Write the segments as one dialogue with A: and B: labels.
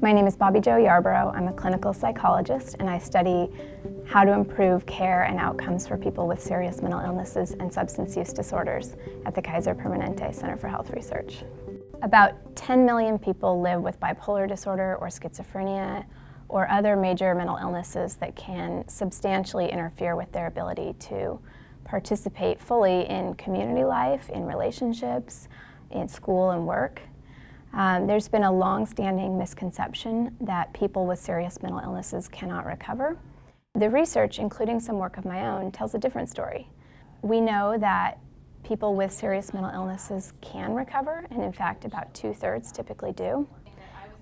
A: My name is Bobbi Jo Yarborough. I'm a clinical psychologist and I study how to improve care and outcomes for people with serious mental illnesses and substance use disorders at the Kaiser Permanente Center for Health Research. About 10 million people live with bipolar disorder or schizophrenia or other major mental illnesses that can substantially interfere with their ability to participate fully in community life, in relationships, in school and work. Um, there's been a long-standing misconception that people with serious mental illnesses cannot recover. The research, including some work of my own, tells a different story. We know that people with serious mental illnesses can recover, and in fact about two-thirds typically do.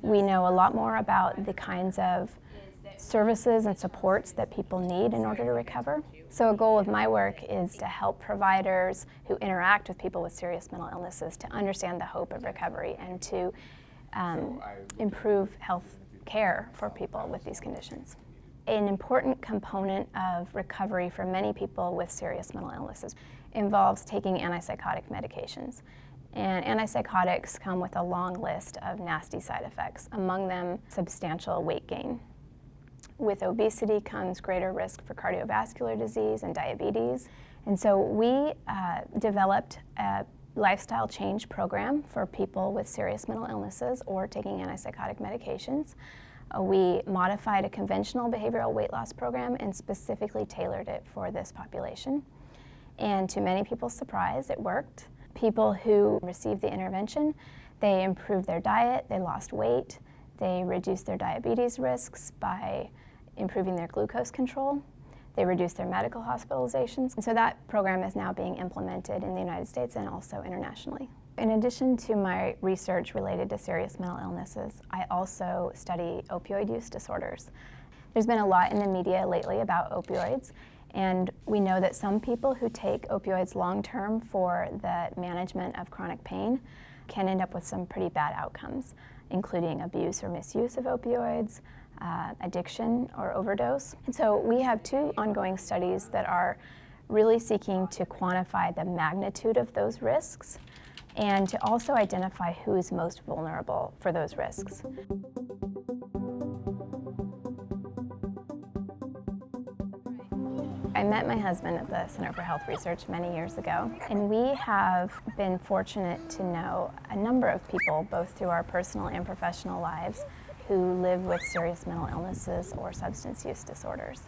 A: We know a lot more about the kinds of services and supports that people need in order to recover. So a goal of my work is to help providers who interact with people with serious mental illnesses to understand the hope of recovery and to um, improve health care for people with these conditions. An important component of recovery for many people with serious mental illnesses involves taking antipsychotic medications. And antipsychotics come with a long list of nasty side effects, among them substantial weight gain. With obesity comes greater risk for cardiovascular disease and diabetes. And so we uh, developed a lifestyle change program for people with serious mental illnesses or taking antipsychotic medications. Uh, we modified a conventional behavioral weight loss program and specifically tailored it for this population. And to many people's surprise, it worked. People who received the intervention, they improved their diet, they lost weight, they reduced their diabetes risks by improving their glucose control. They reduced their medical hospitalizations. And so that program is now being implemented in the United States and also internationally. In addition to my research related to serious mental illnesses, I also study opioid use disorders. There's been a lot in the media lately about opioids, and we know that some people who take opioids long-term for the management of chronic pain can end up with some pretty bad outcomes including abuse or misuse of opioids, uh, addiction or overdose. And so we have two ongoing studies that are really seeking to quantify the magnitude of those risks and to also identify who is most vulnerable for those risks. I met my husband at the Center for Health Research many years ago, and we have been fortunate to know a number of people, both through our personal and professional lives, who live with serious mental illnesses or substance use disorders.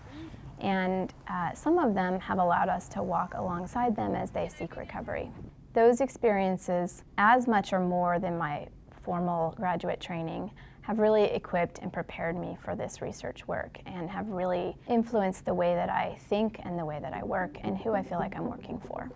A: And uh, some of them have allowed us to walk alongside them as they seek recovery. Those experiences, as much or more than my formal graduate training, have really equipped and prepared me for this research work and have really influenced the way that I think and the way that I work and who I feel like I'm working for.